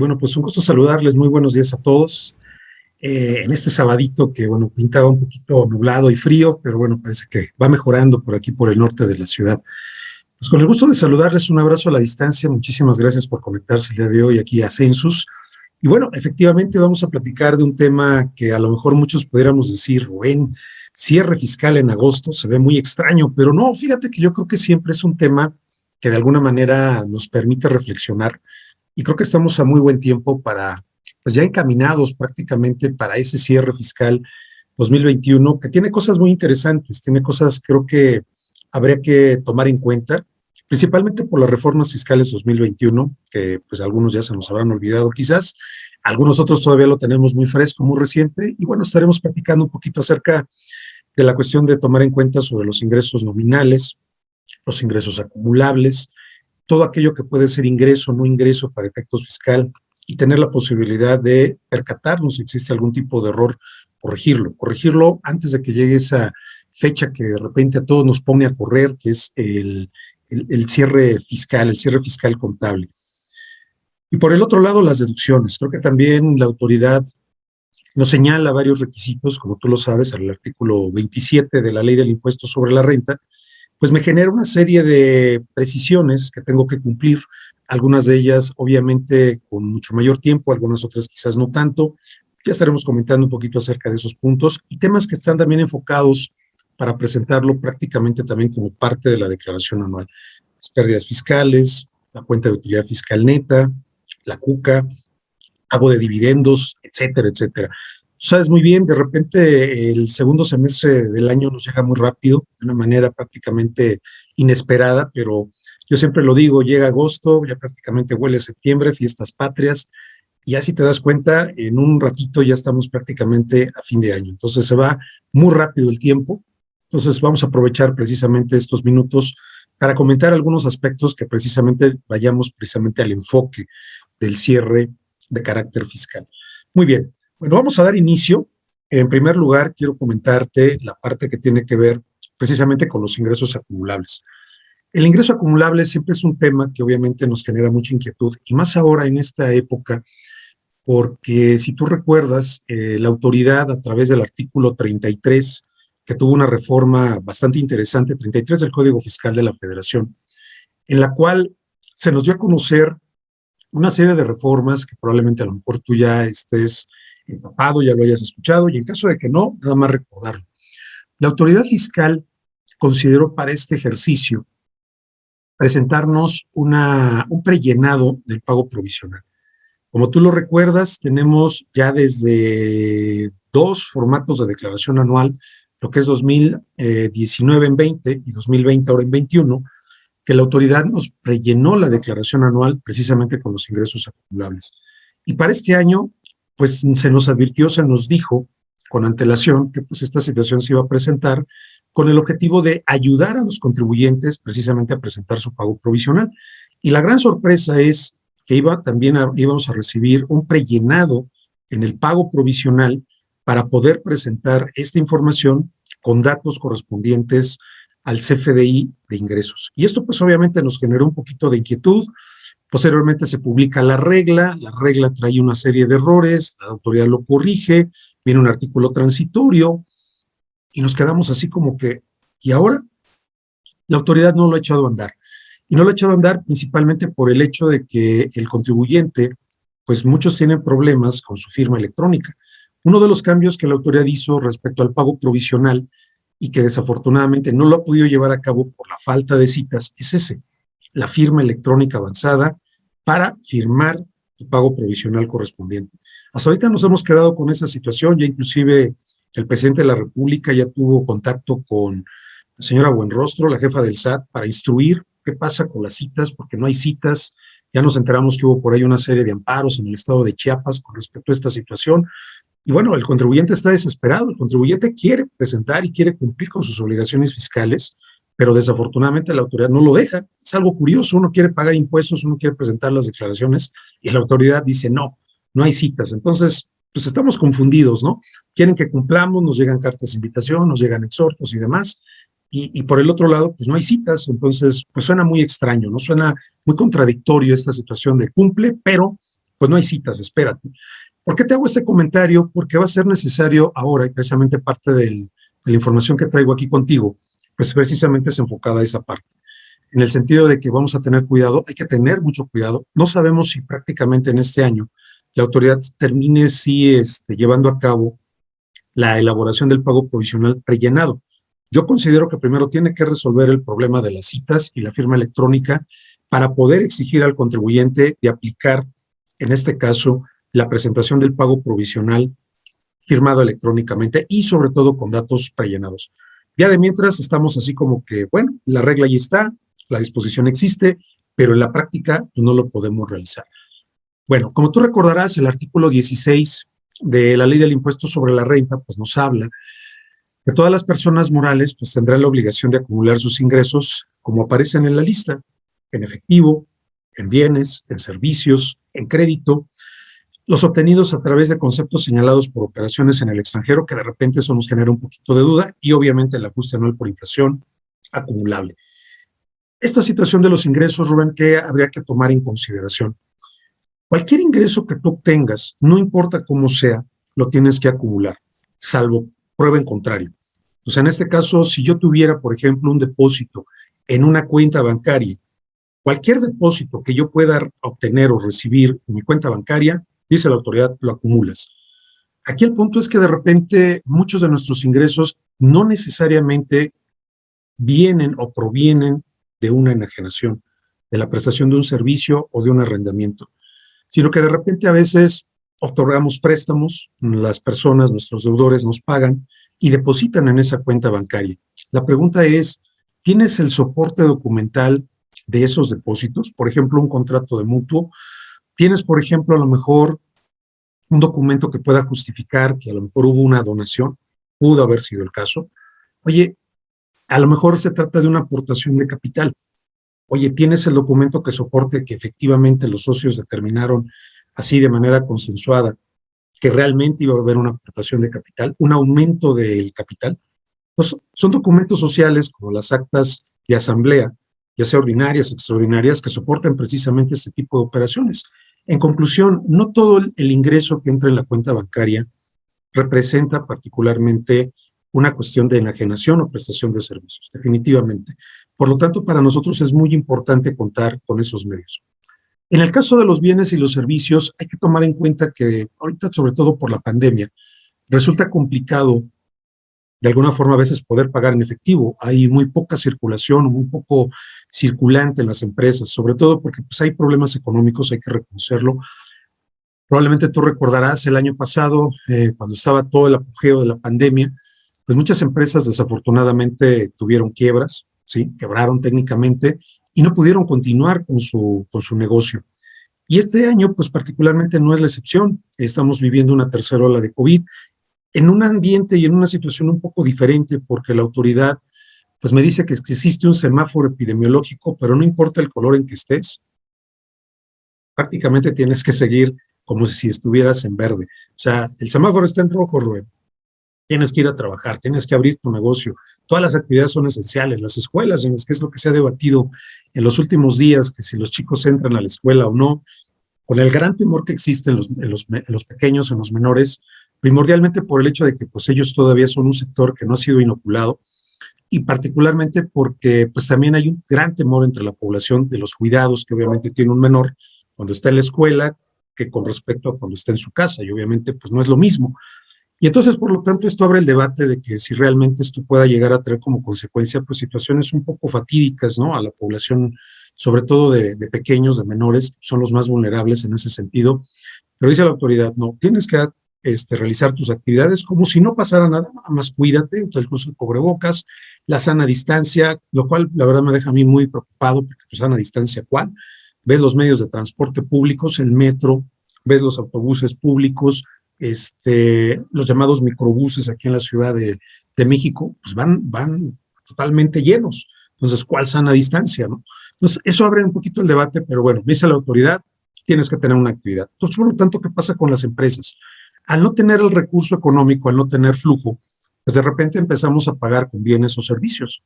Bueno, pues un gusto saludarles, muy buenos días a todos. Eh, en este sabadito que, bueno, pintaba un poquito nublado y frío, pero bueno, parece que va mejorando por aquí, por el norte de la ciudad. Pues con el gusto de saludarles, un abrazo a la distancia, muchísimas gracias por conectarse el día de hoy aquí a Census. Y bueno, efectivamente vamos a platicar de un tema que a lo mejor muchos pudiéramos decir, en cierre fiscal en agosto, se ve muy extraño, pero no, fíjate que yo creo que siempre es un tema que de alguna manera nos permite reflexionar y creo que estamos a muy buen tiempo para, pues ya encaminados prácticamente para ese cierre fiscal 2021, que tiene cosas muy interesantes, tiene cosas creo que habría que tomar en cuenta, principalmente por las reformas fiscales 2021, que pues algunos ya se nos habrán olvidado quizás, algunos otros todavía lo tenemos muy fresco, muy reciente, y bueno, estaremos platicando un poquito acerca de la cuestión de tomar en cuenta sobre los ingresos nominales, los ingresos acumulables, todo aquello que puede ser ingreso o no ingreso para efectos fiscal y tener la posibilidad de percatarnos si existe algún tipo de error, corregirlo, corregirlo antes de que llegue esa fecha que de repente a todos nos pone a correr, que es el, el, cierre fiscal, el cierre fiscal contable. Y por el otro lado, las deducciones. Creo que también la autoridad nos señala varios requisitos, como tú lo sabes, al artículo 27 de la Ley del Impuesto sobre la Renta, pues me genera una serie de precisiones que tengo que cumplir, algunas de ellas obviamente con mucho mayor tiempo, algunas otras quizás no tanto, ya estaremos comentando un poquito acerca de esos puntos y temas que están también enfocados para presentarlo prácticamente también como parte de la declaración anual. Las pérdidas fiscales, la cuenta de utilidad fiscal neta, la CUCA, pago de dividendos, etcétera, etcétera sabes muy bien, de repente el segundo semestre del año nos llega muy rápido, de una manera prácticamente inesperada, pero yo siempre lo digo, llega agosto, ya prácticamente huele septiembre, fiestas patrias, y así te das cuenta, en un ratito ya estamos prácticamente a fin de año. Entonces se va muy rápido el tiempo, entonces vamos a aprovechar precisamente estos minutos para comentar algunos aspectos que precisamente vayamos precisamente al enfoque del cierre de carácter fiscal. Muy bien, bueno, vamos a dar inicio. En primer lugar, quiero comentarte la parte que tiene que ver precisamente con los ingresos acumulables. El ingreso acumulable siempre es un tema que obviamente nos genera mucha inquietud, y más ahora en esta época, porque si tú recuerdas, eh, la autoridad a través del artículo 33, que tuvo una reforma bastante interesante, 33 del Código Fiscal de la Federación, en la cual se nos dio a conocer una serie de reformas que probablemente a lo mejor tú ya estés empapado, ya lo hayas escuchado, y en caso de que no, nada más recordarlo. La autoridad fiscal consideró para este ejercicio presentarnos una, un prellenado del pago provisional. Como tú lo recuerdas, tenemos ya desde dos formatos de declaración anual, lo que es 2019 en 20 y 2020 ahora en 21, que la autoridad nos prellenó la declaración anual precisamente con los ingresos acumulables. Y para este año pues se nos advirtió, se nos dijo con antelación que pues esta situación se iba a presentar con el objetivo de ayudar a los contribuyentes precisamente a presentar su pago provisional. Y la gran sorpresa es que iba, también íbamos a recibir un prellenado en el pago provisional para poder presentar esta información con datos correspondientes al CFDI de ingresos. Y esto pues obviamente nos generó un poquito de inquietud, Posteriormente se publica la regla, la regla trae una serie de errores, la autoridad lo corrige, viene un artículo transitorio, y nos quedamos así como que, ¿y ahora? La autoridad no lo ha echado a andar. Y no lo ha echado a andar principalmente por el hecho de que el contribuyente, pues muchos tienen problemas con su firma electrónica. Uno de los cambios que la autoridad hizo respecto al pago provisional y que desafortunadamente no lo ha podido llevar a cabo por la falta de citas es ese la firma electrónica avanzada para firmar el pago provisional correspondiente. Hasta ahorita nos hemos quedado con esa situación, ya inclusive el presidente de la República ya tuvo contacto con la señora Buenrostro, la jefa del SAT, para instruir qué pasa con las citas, porque no hay citas. Ya nos enteramos que hubo por ahí una serie de amparos en el estado de Chiapas con respecto a esta situación. Y bueno, el contribuyente está desesperado, el contribuyente quiere presentar y quiere cumplir con sus obligaciones fiscales, pero desafortunadamente la autoridad no lo deja. Es algo curioso, uno quiere pagar impuestos, uno quiere presentar las declaraciones y la autoridad dice no, no hay citas. Entonces, pues estamos confundidos, ¿no? Quieren que cumplamos, nos llegan cartas de invitación, nos llegan exhortos y demás, y, por el otro lado, pues no hay citas, entonces, pues suena muy extraño, ¿no? Suena muy contradictorio esta situación de cumple, pero pues no hay citas, espérate. ¿Por qué te hago este comentario? Porque va a ser necesario ahora, y precisamente parte de la información que traigo aquí contigo, pues precisamente es enfocada a esa parte. En el sentido de que vamos a tener cuidado, hay que tener mucho cuidado. No sabemos si prácticamente en este año la autoridad termine si este, llevando a cabo la elaboración del pago provisional rellenado. Yo considero que primero tiene que resolver el problema de las citas y la firma electrónica para poder exigir al contribuyente de aplicar, en este caso, la presentación del pago provisional firmado electrónicamente y sobre todo con datos rellenados. Ya de mientras estamos así como que, bueno, la regla ya está, la disposición existe, pero en la práctica no lo podemos realizar. Bueno, como tú recordarás, el artículo 16 de la ley del impuesto sobre la renta, pues nos habla que todas las personas morales pues tendrán la obligación de acumular sus ingresos como aparecen en la lista, en efectivo, en bienes, en servicios, en crédito, los obtenidos a través de conceptos señalados por operaciones en el extranjero, que de repente eso nos genera un poquito de duda, y obviamente el ajuste anual por inflación acumulable. Esta situación de los ingresos, Rubén, que habría que tomar en consideración. Cualquier ingreso que tú obtengas, no importa cómo sea, lo tienes que acumular, salvo prueba en contrario. Sea, en este caso, si yo tuviera, por ejemplo, un depósito en una cuenta bancaria, cualquier depósito que yo pueda obtener o recibir en mi cuenta bancaria, dice la autoridad, lo acumulas. Aquí el punto es que de repente muchos de nuestros ingresos no necesariamente vienen o provienen de una enajenación, de la prestación de un servicio o de un arrendamiento, sino que de repente a veces otorgamos préstamos, las personas, nuestros deudores nos pagan y depositan en esa cuenta bancaria. La pregunta es, ¿tienes el soporte documental de esos depósitos? Por ejemplo, un contrato de mutuo. ¿Tienes, por ejemplo, a lo mejor un documento que pueda justificar que a lo mejor hubo una donación? Pudo haber sido el caso. Oye, a lo mejor se trata de una aportación de capital. Oye, ¿tienes el documento que soporte que efectivamente los socios determinaron así de manera consensuada, que realmente iba a haber una aportación de capital, un aumento del capital, pues son documentos sociales como las actas de asamblea, ya sea ordinarias, extraordinarias, que soportan precisamente este tipo de operaciones. En conclusión, no todo el ingreso que entra en la cuenta bancaria representa particularmente una cuestión de enajenación o prestación de servicios, definitivamente. Por lo tanto, para nosotros es muy importante contar con esos medios. En el caso de los bienes y los servicios, hay que tomar en cuenta que ahorita, sobre todo por la pandemia, resulta complicado de alguna forma a veces poder pagar en efectivo. Hay muy poca circulación, muy poco circulante en las empresas, sobre todo porque pues, hay problemas económicos, hay que reconocerlo. Probablemente tú recordarás el año pasado, eh, cuando estaba todo el apogeo de la pandemia, pues muchas empresas desafortunadamente tuvieron quiebras, ¿sí? quebraron técnicamente y no pudieron continuar con su, con su negocio. Y este año, pues particularmente no es la excepción. Estamos viviendo una tercera ola de COVID en un ambiente y en una situación un poco diferente porque la autoridad pues me dice que existe un semáforo epidemiológico, pero no importa el color en que estés, prácticamente tienes que seguir como si estuvieras en verde. O sea, el semáforo está en rojo, Rubén. Tienes que ir a trabajar, tienes que abrir tu negocio. Todas las actividades son esenciales. Las escuelas, en que es lo que se ha debatido en los últimos días, que si los chicos entran a la escuela o no, con el gran temor que existe en los, pequeños, en los menores, primordialmente por el hecho de que pues ellos todavía son un sector que no ha sido inoculado, y particularmente porque pues también hay un gran temor entre la población de los cuidados que obviamente tiene un menor cuando está en la escuela que con respecto a cuando está en su casa, y obviamente pues no es lo mismo. Y entonces, por lo tanto, esto abre el debate de que si realmente esto pueda llegar a traer como consecuencia pues, situaciones un poco fatídicas ¿no? a la población, sobre todo de, pequeños, de menores, son los más vulnerables en ese sentido. Pero dice la autoridad, no, tienes que este, realizar tus actividades como si no pasara nada, nada más cuídate, el curso de cobrebocas, la sana distancia, lo cual la verdad me deja a mí muy preocupado, porque pues, sana distancia, ¿cuál? Ves los medios de transporte públicos, el metro, ves los autobuses públicos, este, los llamados microbuses aquí en la Ciudad de, México, pues van, van totalmente llenos. Entonces, ¿cuál sana distancia? No? Entonces, eso abre un poquito el debate, pero bueno, dice la autoridad, tienes que tener una actividad. Entonces, por lo tanto, ¿qué pasa con las empresas? Al no tener el recurso económico, al no tener flujo, pues de repente empezamos a pagar con bienes o servicios.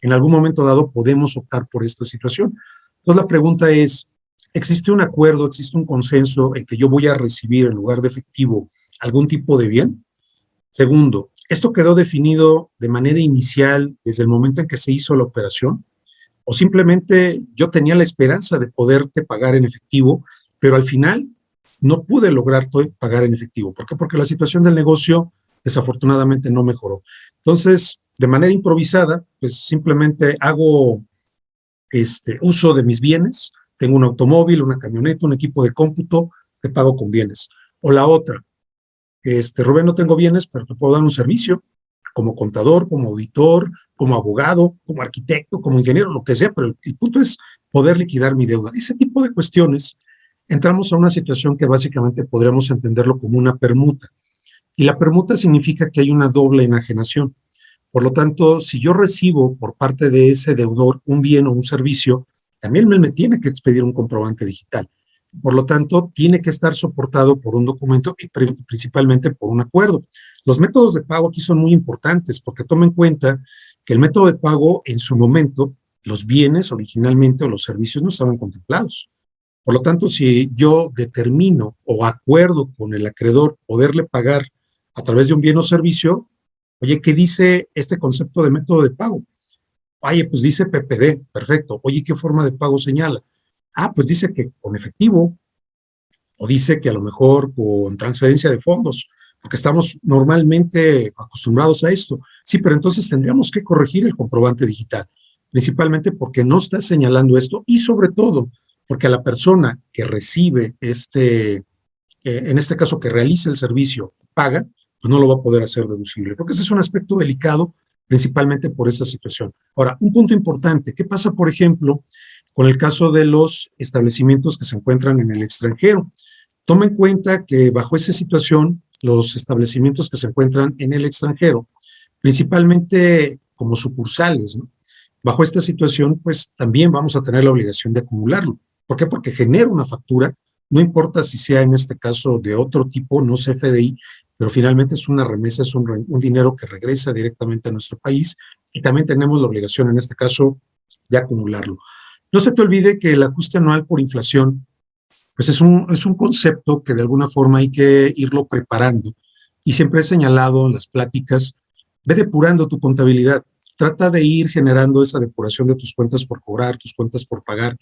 En algún momento dado podemos optar por esta situación. Entonces, la pregunta es, existe un acuerdo, existe un consenso en que yo voy a recibir en lugar de efectivo algún tipo de bien. Segundo, esto quedó definido de manera inicial desde el momento en que se hizo la operación, o simplemente yo tenía la esperanza de poderte pagar en efectivo, pero al final no pude lograr pagar en efectivo. ¿Por qué? Porque la situación del negocio desafortunadamente no mejoró. Entonces, de manera improvisada, pues simplemente hago este, uso de mis bienes, tengo un automóvil, una camioneta, un equipo de cómputo, te pago con bienes. O la otra, este, Rubén, no tengo bienes, pero te puedo dar un servicio como contador, como auditor, como abogado, como arquitecto, como ingeniero, lo que sea, pero el punto es poder liquidar mi deuda. Ese tipo de cuestiones, entramos a una situación que básicamente podríamos entenderlo como una permuta. Y la permuta significa que hay una doble enajenación. Por lo tanto, si yo recibo por parte de ese deudor un bien o un servicio, también me, tiene que expedir un comprobante digital. Por lo tanto, tiene que estar soportado por un documento y principalmente por un acuerdo. Los métodos de pago aquí son muy importantes porque tomen en cuenta que el método de pago en su momento, los bienes originalmente o los servicios no estaban contemplados. Por lo tanto, si yo determino o acuerdo con el acreedor poderle pagar a través de un bien o servicio, oye, ¿qué dice este concepto de método de pago? Oye, pues dice PPD, perfecto. Oye, ¿qué forma de pago señala? Ah, pues dice que con efectivo, o dice que a lo mejor con transferencia de fondos, porque estamos normalmente acostumbrados a esto. Sí, pero entonces tendríamos que corregir el comprobante digital, principalmente porque no está señalando esto y sobre todo porque a la persona que recibe este, eh, en este caso que realiza el servicio, paga, pues no lo va a poder hacer deducible. Porque ese es un aspecto delicado principalmente por esa situación. Ahora, un punto importante, ¿qué pasa, por ejemplo, con el caso de los establecimientos que se encuentran en el extranjero? Toma en cuenta que bajo esa situación, los establecimientos que se encuentran en el extranjero, principalmente como sucursales, bajo esta situación, pues también vamos a tener la obligación de acumularlo. ¿Por qué? Porque genera una factura, no importa si sea en este caso de otro tipo, no CFDI, pero finalmente es una remesa, es un, dinero que regresa directamente a nuestro país y también tenemos la obligación en este caso de acumularlo. No se te olvide que el ajuste anual por inflación, pues es un, es un concepto que de alguna forma hay que irlo preparando y siempre he señalado en las pláticas, ve depurando tu contabilidad, trata de ir generando esa depuración de tus cuentas por cobrar, tus cuentas por pagar,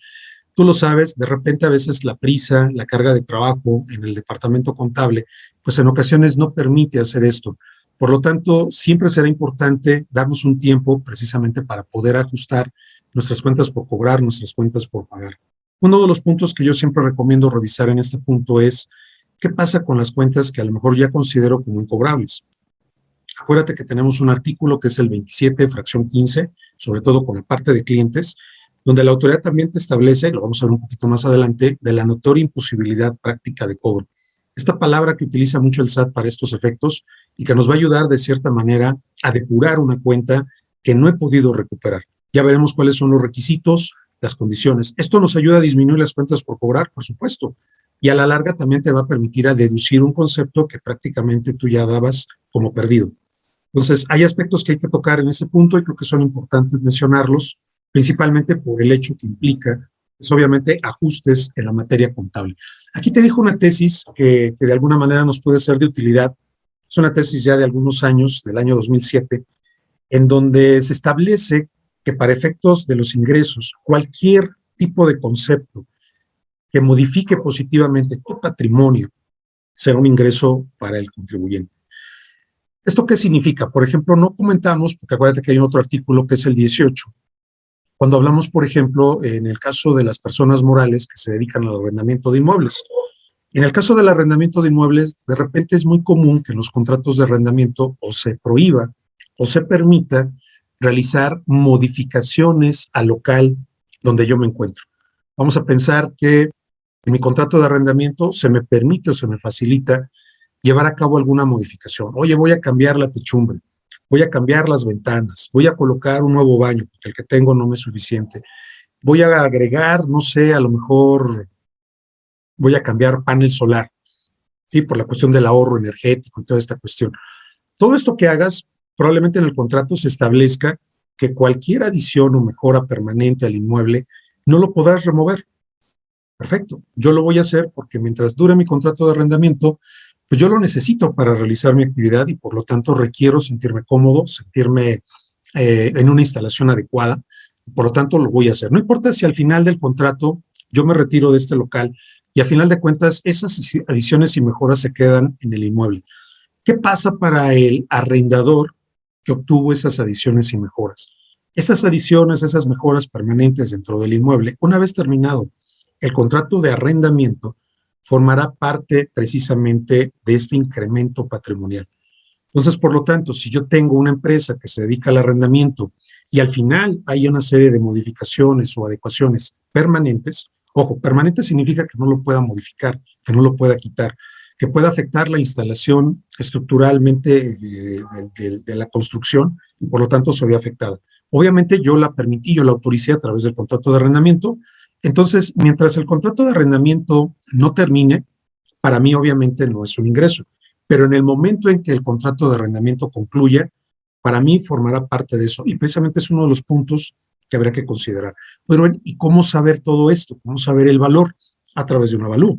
Tú lo sabes, de repente a veces la prisa, la carga de trabajo en el departamento contable, pues en ocasiones no permite hacer esto. Por lo tanto, siempre será importante darnos un tiempo precisamente para poder ajustar nuestras cuentas por cobrar, nuestras cuentas por pagar. Uno de los puntos que yo siempre recomiendo revisar en este punto es qué pasa con las cuentas que a lo mejor ya considero como incobrables. Acuérdate que tenemos un artículo que es el 27, fracción 15, sobre todo con la parte de clientes, donde la autoridad también te establece, lo vamos a ver un poquito más adelante, de la notoria imposibilidad práctica de cobro. Esta palabra que utiliza mucho el SAT para estos efectos y que nos va a ayudar de cierta manera a depurar una cuenta que no he podido recuperar. Ya veremos cuáles son los requisitos, las condiciones. Esto nos ayuda a disminuir las cuentas por cobrar, por supuesto, y a la larga también te va a permitir a deducir un concepto que prácticamente tú ya dabas como perdido. Entonces, hay aspectos que hay que tocar en ese punto y creo que son importantes mencionarlos principalmente por el hecho que implica, pues obviamente, ajustes en la materia contable. Aquí te dejo una tesis que, que de alguna manera nos puede ser de utilidad. Es una tesis ya de algunos años, del año 2007, en donde se establece que para efectos de los ingresos, cualquier tipo de concepto que modifique positivamente tu patrimonio será un ingreso para el contribuyente. ¿Esto qué significa? Por ejemplo, no comentamos, porque acuérdate que hay otro artículo que es el 18, cuando hablamos, por ejemplo, en el caso de las personas morales que se dedican al arrendamiento de inmuebles. En el caso del arrendamiento de inmuebles, de repente es muy común que en los contratos de arrendamiento o se prohíba o se permita realizar modificaciones al local donde yo me encuentro. Vamos a pensar que en mi contrato de arrendamiento se me permite o se me facilita llevar a cabo alguna modificación. Oye, voy a cambiar la techumbre voy a cambiar las ventanas, voy a colocar un nuevo baño, porque el que tengo no me es suficiente. Voy a agregar, no sé, a lo mejor voy a cambiar panel solar, ¿sí? Por la cuestión del ahorro energético y toda esta cuestión. Todo esto que hagas, probablemente en el contrato se establezca que cualquier adición o mejora permanente al inmueble no lo podrás remover. perfecto, yo lo voy a hacer porque mientras dure mi contrato de arrendamiento, pues yo lo necesito para realizar mi actividad y por lo tanto requiero sentirme cómodo, sentirme eh, en una instalación adecuada, por lo tanto lo voy a hacer. No importa si al final del contrato yo me retiro de este local y a final de cuentas esas adiciones y mejoras se quedan en el inmueble. ¿Qué pasa para el arrendador que obtuvo esas adiciones y mejoras? Esas adiciones, esas mejoras permanentes dentro del inmueble, una vez terminado el contrato de arrendamiento, formará parte precisamente de este incremento patrimonial. Entonces, por lo tanto, si yo tengo una empresa que se dedica al arrendamiento y al final hay una serie de modificaciones o adecuaciones permanentes, ojo, permanente significa que no lo pueda modificar, que no lo pueda quitar, que pueda afectar la instalación estructuralmente eh, de, de, la construcción y por lo tanto se ve afectada. Obviamente yo la permití, yo la autoricé a través del contrato de arrendamiento, entonces mientras el contrato de arrendamiento no termine, para mí obviamente no es un ingreso, pero en el momento en que el contrato de arrendamiento concluya, para mí formará parte de eso y precisamente es uno de los puntos que habrá que considerar. Pero, ¿y cómo saber todo esto? ¿Cómo saber el valor? A través de un avalúo.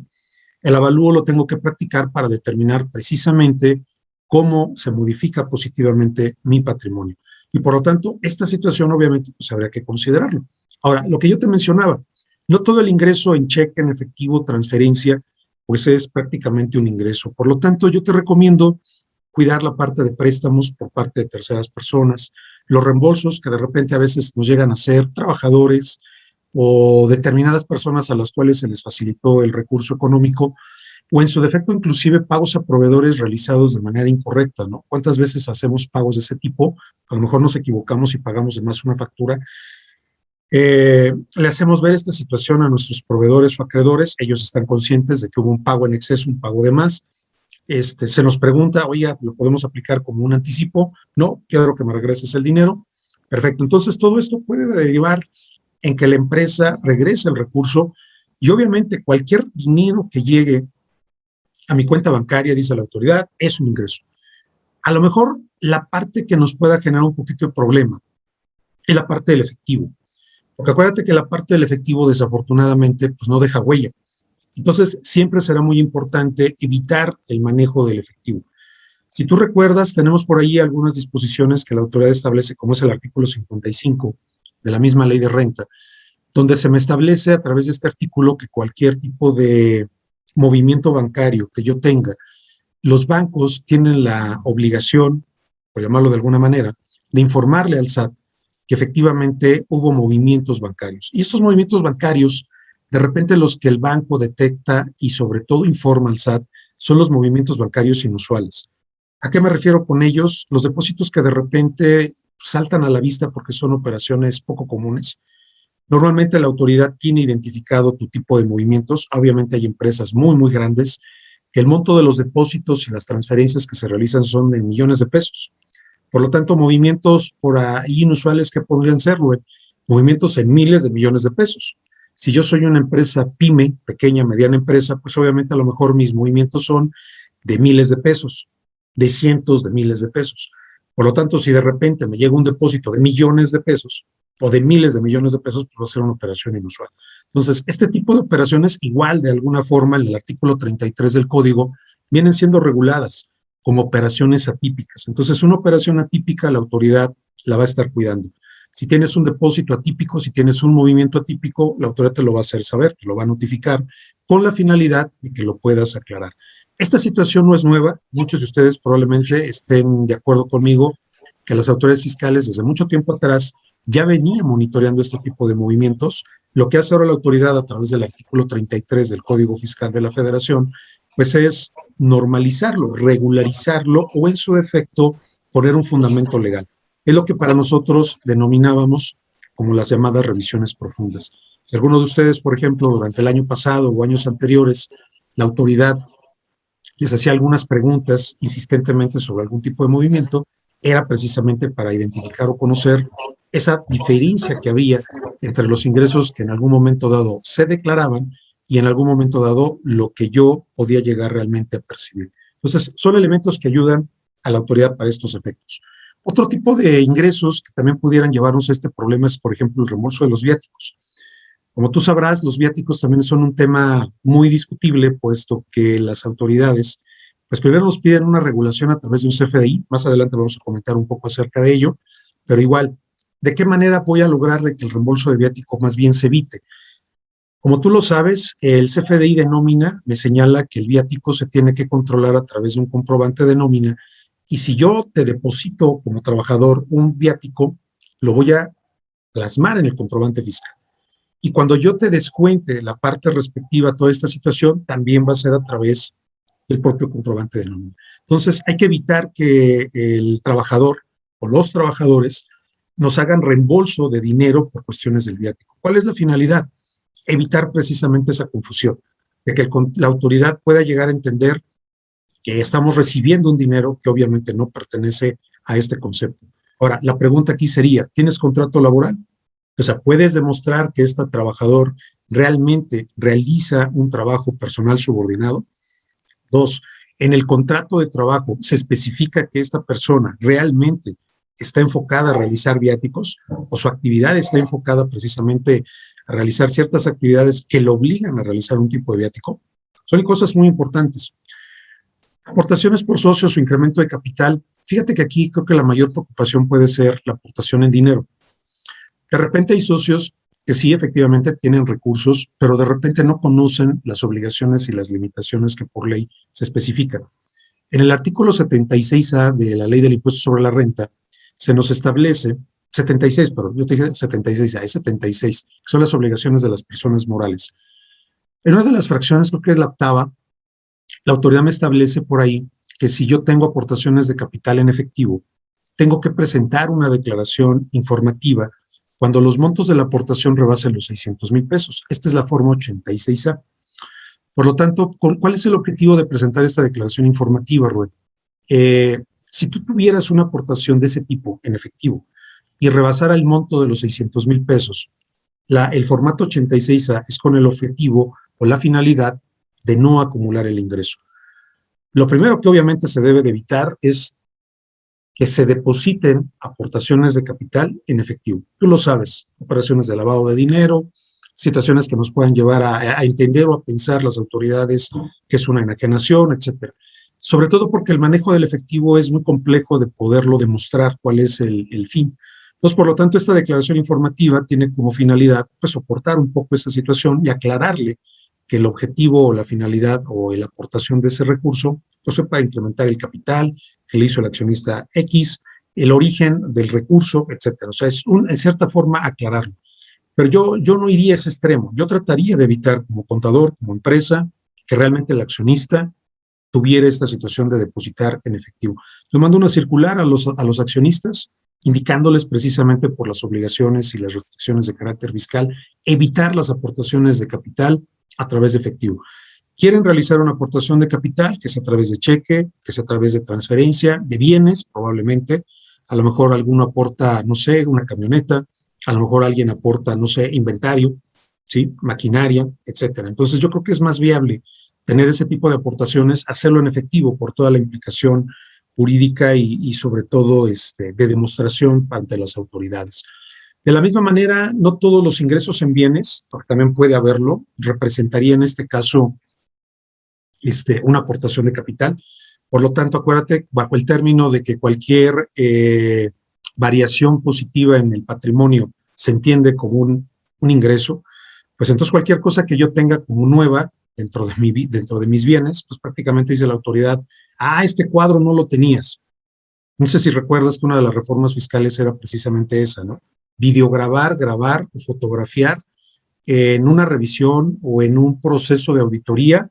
El avalúo lo tengo que practicar para determinar precisamente cómo se modifica positivamente mi patrimonio. Y por lo tanto, esta situación obviamente pues habría que considerarlo. Ahora, lo que yo te mencionaba, no todo el ingreso en cheque, en efectivo, transferencia, pues es prácticamente un ingreso. Por lo tanto, yo te recomiendo cuidar la parte de préstamos por parte de terceras personas, los reembolsos que de repente a veces nos llegan a ser trabajadores o determinadas personas a las cuales se les facilitó el recurso económico, o en su defecto inclusive pagos a proveedores realizados de manera incorrecta. ¿Cuántas veces hacemos pagos de ese tipo? A lo mejor nos equivocamos y pagamos de más una factura. Eh, le hacemos ver esta situación a nuestros proveedores o acreedores, ellos están conscientes de que hubo un pago en exceso, un pago de más, este, se nos pregunta, oye, ¿lo podemos aplicar como un anticipo? No, quiero que me regreses el dinero. Perfecto, entonces todo esto puede derivar en que la empresa regrese el recurso y obviamente cualquier dinero que llegue a mi cuenta bancaria, dice la autoridad, es un ingreso. A lo mejor la parte que nos pueda generar un poquito de problema es la parte del efectivo. Porque acuérdate que la parte del efectivo desafortunadamente pues no deja huella. Entonces, siempre será muy importante evitar el manejo del efectivo. Si tú recuerdas, tenemos por ahí algunas disposiciones que la autoridad establece, como es el artículo 55 de la misma ley de renta, donde se me establece a través de este artículo que cualquier tipo de movimiento bancario que yo tenga, los bancos tienen la obligación, por llamarlo de alguna manera, de informarle al SAT que efectivamente hubo movimientos bancarios. Y estos movimientos bancarios de repente los que el banco detecta y sobre todo informa al SAT son los movimientos bancarios inusuales. ¿A qué me refiero con ellos? Los depósitos que de repente saltan a la vista porque son operaciones poco comunes. Normalmente la autoridad tiene identificado tu tipo de movimientos. Obviamente hay empresas muy, muy grandes que el monto de los depósitos y las transferencias que se realizan son de millones de pesos. Por lo tanto, movimientos por ahí inusuales que podrían ser, movimientos en miles de millones de pesos. Si yo soy una empresa pyme, pequeña, mediana empresa, pues obviamente a lo mejor mis movimientos son de miles de pesos, de cientos de miles de pesos. Por lo tanto, si de repente me llega un depósito de millones de pesos o de miles de millones de pesos, pues va a ser una operación inusual. Entonces, este tipo de operaciones, igual de alguna forma, en el artículo 33 del código, vienen siendo reguladas como operaciones atípicas. Entonces, una operación atípica, la autoridad la va a estar cuidando. Si tienes un depósito atípico, si tienes un movimiento atípico, la autoridad te lo va a hacer saber, te lo va a notificar, con la finalidad de que lo puedas aclarar. Esta situación no es nueva, muchos de ustedes probablemente estén de acuerdo conmigo que las autoridades fiscales desde mucho tiempo atrás ya venían monitoreando este tipo de movimientos. Lo que hace ahora la autoridad a través del artículo 33 del Código Fiscal de la Federación, pues es normalizarlo, regularizarlo o en su defecto poner un fundamento legal. Es lo que para nosotros denominábamos como las llamadas revisiones profundas. Si alguno de ustedes, por ejemplo, durante el año pasado o años anteriores, la autoridad les hacía algunas preguntas insistentemente sobre algún tipo de movimiento, era precisamente para identificar o conocer esa diferencia que había entre los ingresos que en algún momento dado se declaraban y en algún momento dado lo que yo podía llegar realmente a percibir. Entonces, son elementos que ayudan a la autoridad para estos efectos. Otro tipo de ingresos que también pudieran llevarnos a este problema es, por ejemplo, el reembolso de los viáticos. Como tú sabrás, los viáticos también son un tema muy discutible, puesto que las autoridades, pues primero nos piden una regulación a través de un CFDI, más adelante vamos a comentar un poco acerca de ello, pero igual, ¿de qué manera voy a lograr que el reembolso de viático más bien se evite? Como tú lo sabes, el CFDI de nómina me señala que el viático se tiene que controlar a través de un comprobante de nómina y si yo te deposito como trabajador un viático, lo voy a plasmar en el comprobante fiscal. Y cuando yo te descuente la parte respectiva a toda esta situación, también va a ser a través del propio comprobante de nómina. Entonces, hay que evitar que el trabajador o los trabajadores nos hagan reembolso de dinero por cuestiones del viático. ¿Cuál es la finalidad? Evitar precisamente esa confusión, de que la autoridad pueda llegar a entender que estamos recibiendo un dinero que obviamente no pertenece a este concepto. Ahora, la pregunta aquí sería, ¿tienes contrato laboral? O sea, ¿puedes demostrar que este trabajador realmente realiza un trabajo personal subordinado? Dos, en el contrato de trabajo se especifica que esta persona realmente está enfocada a realizar viáticos o su actividad está enfocada precisamente a realizar ciertas actividades que lo obligan a realizar un tipo de viático. Son cosas muy importantes. Aportaciones por socios o incremento de capital. Fíjate que aquí creo que la mayor preocupación puede ser la aportación en dinero. De repente hay socios que sí, efectivamente, tienen recursos, pero de repente no conocen las obligaciones y las limitaciones que por ley se especifican. En el artículo 76A de la Ley del Impuesto sobre la Renta, se nos establece, 76, pero yo te dije 76A, es 76, que son las obligaciones de las personas morales. En una de las fracciones, creo que es la octava, la autoridad me establece por ahí que si yo tengo aportaciones de capital en efectivo, tengo que presentar una declaración informativa cuando los montos de la aportación rebasen los 600 mil pesos. Esta es la forma 86A. Por lo tanto, ¿cuál es el objetivo de presentar esta declaración informativa, Rubén? Eh, si tú tuvieras una aportación de ese tipo en efectivo y rebasara el monto de los 600 mil pesos, la, el formato 86A es con el objetivo o la finalidad de no acumular el ingreso. Lo primero que obviamente se debe de evitar es que se depositen aportaciones de capital en efectivo. Tú lo sabes, operaciones de lavado de dinero, situaciones que nos puedan llevar a, entender o a pensar las autoridades que es una enajenación, etcétera. Sobre todo porque el manejo del efectivo es muy complejo de poderlo demostrar cuál es el, el fin. Entonces, por lo tanto, esta declaración informativa tiene como finalidad pues, soportar un poco esa situación y aclararle que el objetivo o la finalidad o la aportación de ese recurso pues fue para incrementar el capital que le hizo el accionista X, el origen del recurso, etcétera. O sea, es en cierta forma aclararlo. Pero yo, yo no iría a ese extremo. Yo trataría de evitar como contador, como empresa, que realmente el accionista tuviera esta situación de depositar en efectivo. Yo mando una circular a los, a los accionistas indicándoles precisamente por las obligaciones y las restricciones de carácter fiscal, evitar las aportaciones de capital a través de efectivo. Quieren realizar una aportación de capital, que es a través de cheque, que es a través de transferencia, de bienes, probablemente. A lo mejor alguno aporta, no sé, una camioneta, a lo mejor alguien aporta, no sé, inventario, ¿sí? maquinaria, etcétera. Entonces yo creo que es más viable tener ese tipo de aportaciones, hacerlo en efectivo por toda la implicación jurídica y, sobre todo este, de demostración ante las autoridades. De la misma manera, no todos los ingresos en bienes, porque también puede haberlo, representaría en este caso este, una aportación de capital. Por lo tanto, acuérdate, bajo el término de que cualquier eh, variación positiva en el patrimonio se entiende como un, un, ingreso, pues entonces cualquier cosa que yo tenga como nueva dentro de, mi, dentro de mis bienes, pues prácticamente dice la autoridad, ah, este cuadro no lo tenías. No sé si recuerdas que una de las reformas fiscales era precisamente esa, ¿no? videograbar, grabar o fotografiar en una revisión o en un proceso de auditoría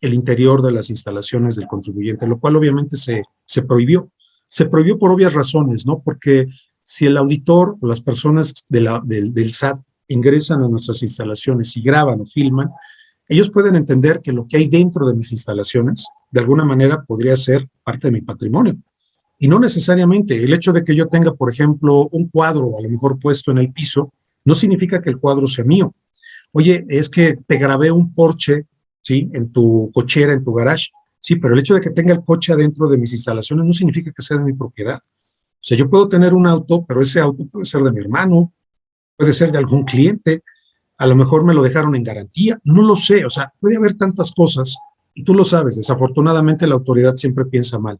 el interior de las instalaciones del contribuyente, lo cual obviamente se, se prohibió. Se prohibió por obvias razones, ¿no? Porque si el auditor o las personas del, del SAT ingresan a nuestras instalaciones y graban o filman, ellos pueden entender que lo que hay dentro de mis instalaciones, de alguna manera, podría ser parte de mi patrimonio. Y no necesariamente. El hecho de que yo tenga, por ejemplo, un cuadro a lo mejor puesto en el piso, no significa que el cuadro sea mío. Oye, es que te grabé un Porsche, ¿sí? En tu cochera, en tu garage. Sí, pero el hecho de que tenga el coche adentro de mis instalaciones no significa que sea de mi propiedad. O sea, yo puedo tener un auto, pero ese auto puede ser de mi hermano, puede ser de algún cliente. A lo mejor me lo dejaron en garantía, no lo sé, o sea, puede haber tantas cosas y tú lo sabes, desafortunadamente la autoridad siempre piensa mal.